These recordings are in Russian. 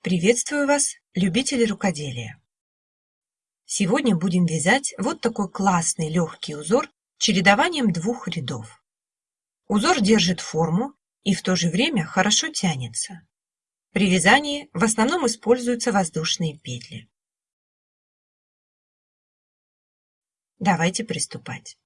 Приветствую вас, любители рукоделия! Сегодня будем вязать вот такой классный легкий узор чередованием двух рядов. Узор держит форму и в то же время хорошо тянется. При вязании в основном используются воздушные петли. Давайте приступать.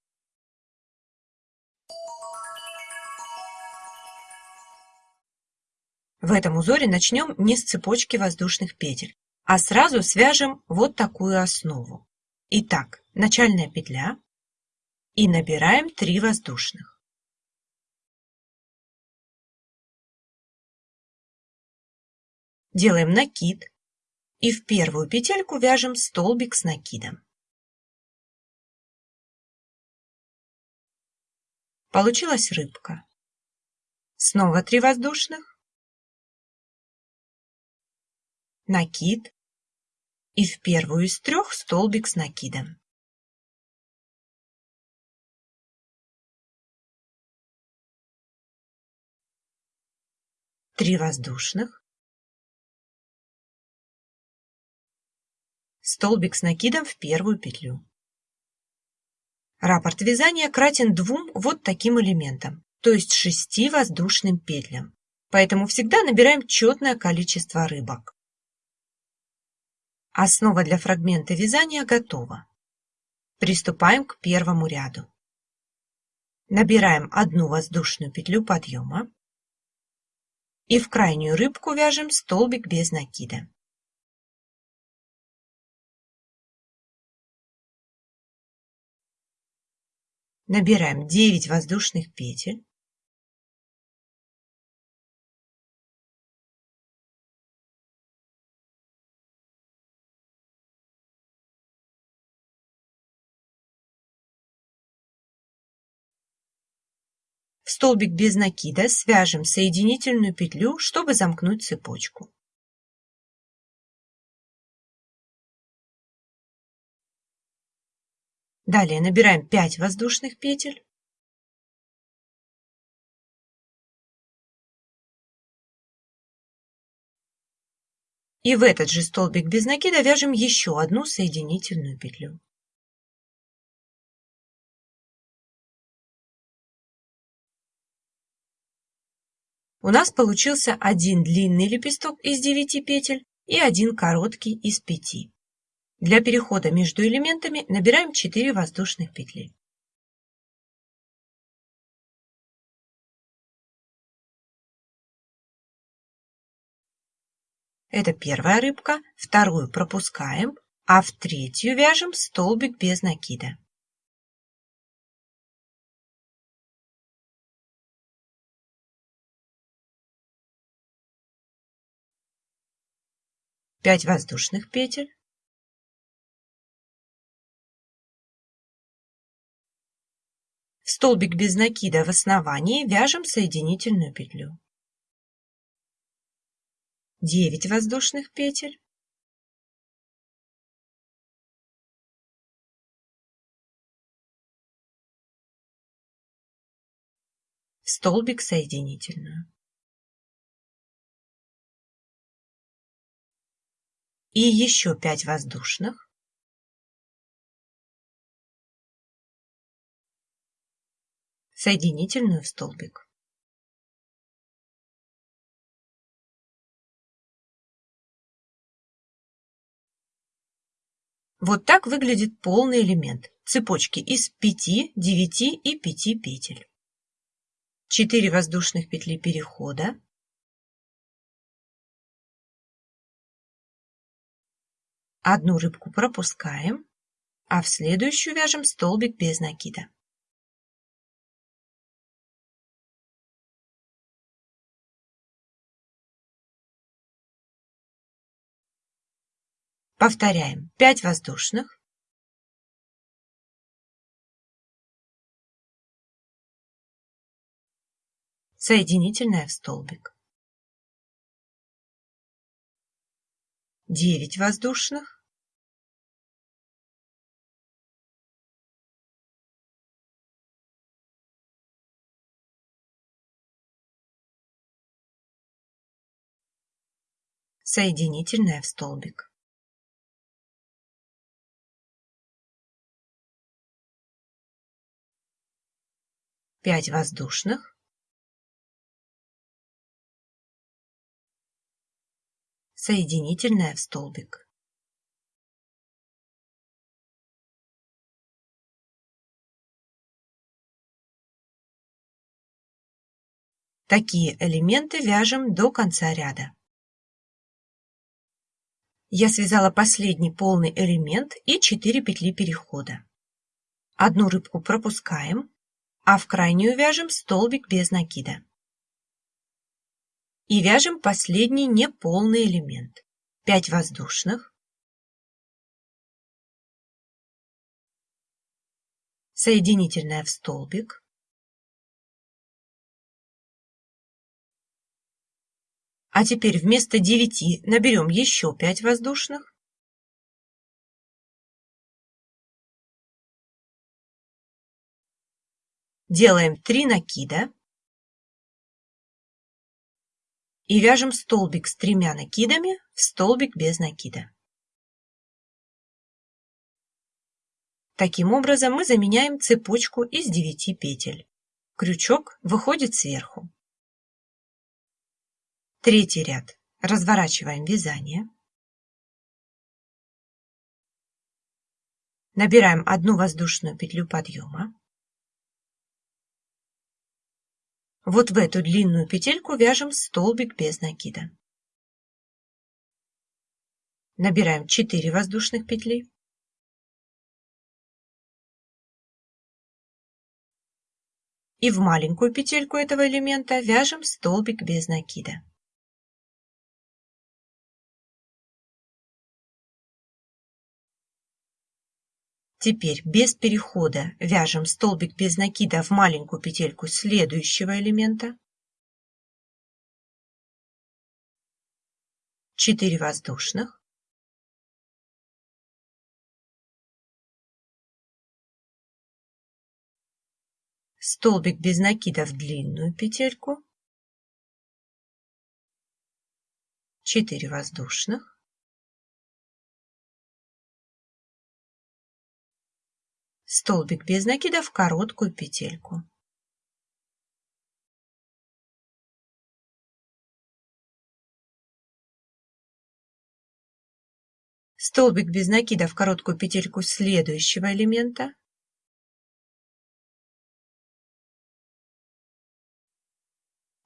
В этом узоре начнем не с цепочки воздушных петель, а сразу свяжем вот такую основу. Итак, начальная петля и набираем 3 воздушных. Делаем накид и в первую петельку вяжем столбик с накидом. Получилась рыбка. Снова 3 воздушных накид и в первую из трех столбик с накидом. Три воздушных, столбик с накидом в первую петлю. Раппорт вязания кратен двум вот таким элементам, то есть шести воздушным петлям, поэтому всегда набираем четное количество рыбок. Основа для фрагмента вязания готова. Приступаем к первому ряду. Набираем одну воздушную петлю подъема и в крайнюю рыбку вяжем столбик без накида. Набираем 9 воздушных петель столбик без накида свяжем соединительную петлю, чтобы замкнуть цепочку. Далее набираем 5 воздушных петель. И в этот же столбик без накида вяжем еще одну соединительную петлю. У нас получился один длинный лепесток из 9 петель и один короткий из 5. Для перехода между элементами набираем 4 воздушных петли. Это первая рыбка, вторую пропускаем, а в третью вяжем столбик без накида. Пять воздушных петель. В столбик без накида в основании вяжем соединительную петлю. 9 воздушных петель. Столбик соединительную. И еще 5 воздушных. Соединительную в столбик. Вот так выглядит полный элемент цепочки из 5, 9 и 5 петель. 4 воздушных петли перехода, Одну рыбку пропускаем, а в следующую вяжем столбик без накида. Повторяем 5 воздушных. Соединительная в столбик. 9 воздушных. соединительная в столбик. Пять воздушных. Соединительная в столбик. Такие элементы вяжем до конца ряда. Я связала последний полный элемент и 4 петли перехода. Одну рыбку пропускаем, а в крайнюю вяжем столбик без накида. И вяжем последний неполный элемент. 5 воздушных, соединительная в столбик, А теперь вместо 9 наберем еще 5 воздушных. Делаем 3 накида. И вяжем столбик с тремя накидами в столбик без накида. Таким образом мы заменяем цепочку из 9 петель. Крючок выходит сверху. Третий ряд. Разворачиваем вязание. Набираем одну воздушную петлю подъема. Вот в эту длинную петельку вяжем столбик без накида. Набираем 4 воздушных петли. И в маленькую петельку этого элемента вяжем столбик без накида. Теперь без перехода вяжем столбик без накида в маленькую петельку следующего элемента. 4 воздушных. Столбик без накида в длинную петельку. 4 воздушных. Столбик без накида в короткую петельку. Столбик без накида в короткую петельку следующего элемента.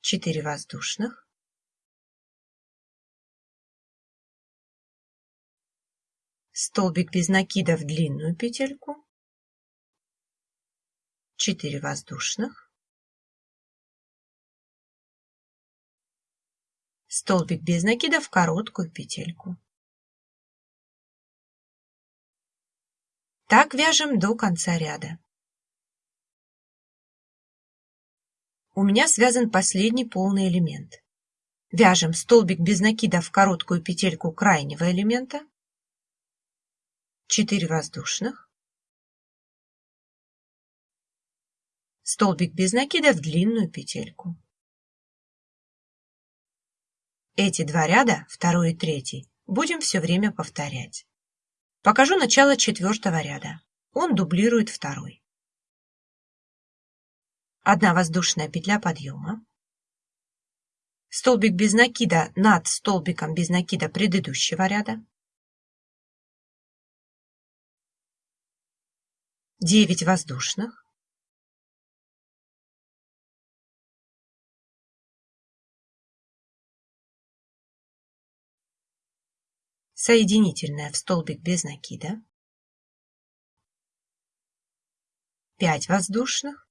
Четыре воздушных. Столбик без накида в длинную петельку. 4 воздушных, столбик без накида в короткую петельку. Так вяжем до конца ряда. У меня связан последний полный элемент. Вяжем столбик без накида в короткую петельку крайнего элемента, 4 воздушных, столбик без накида в длинную петельку. Эти два ряда, второй и третий, будем все время повторять. Покажу начало четвертого ряда. Он дублирует второй. Одна воздушная петля подъема. Столбик без накида над столбиком без накида предыдущего ряда. 9 воздушных. Соединительная в столбик без накида, 5 воздушных,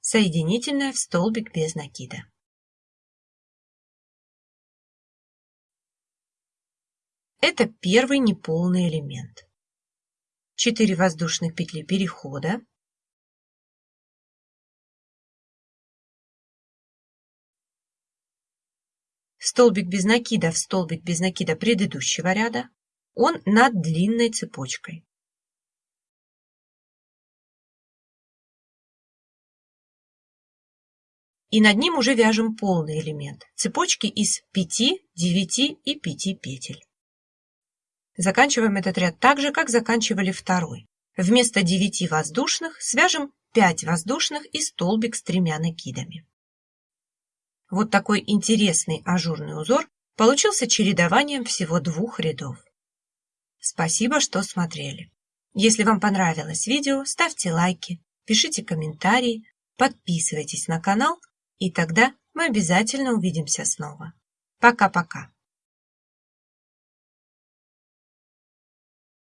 соединительная в столбик без накида. Это первый неполный элемент. 4 воздушных петли перехода, столбик без накида в столбик без накида предыдущего ряда, он над длинной цепочкой. и над ним уже вяжем полный элемент цепочки из 5, 9 и 5 петель. Заканчиваем этот ряд так же, как заканчивали второй. Вместо 9 воздушных свяжем 5 воздушных и столбик с тремя накидами. Вот такой интересный ажурный узор получился чередованием всего двух рядов. Спасибо, что смотрели. Если вам понравилось видео, ставьте лайки, пишите комментарии, подписывайтесь на канал, и тогда мы обязательно увидимся снова. Пока-пока.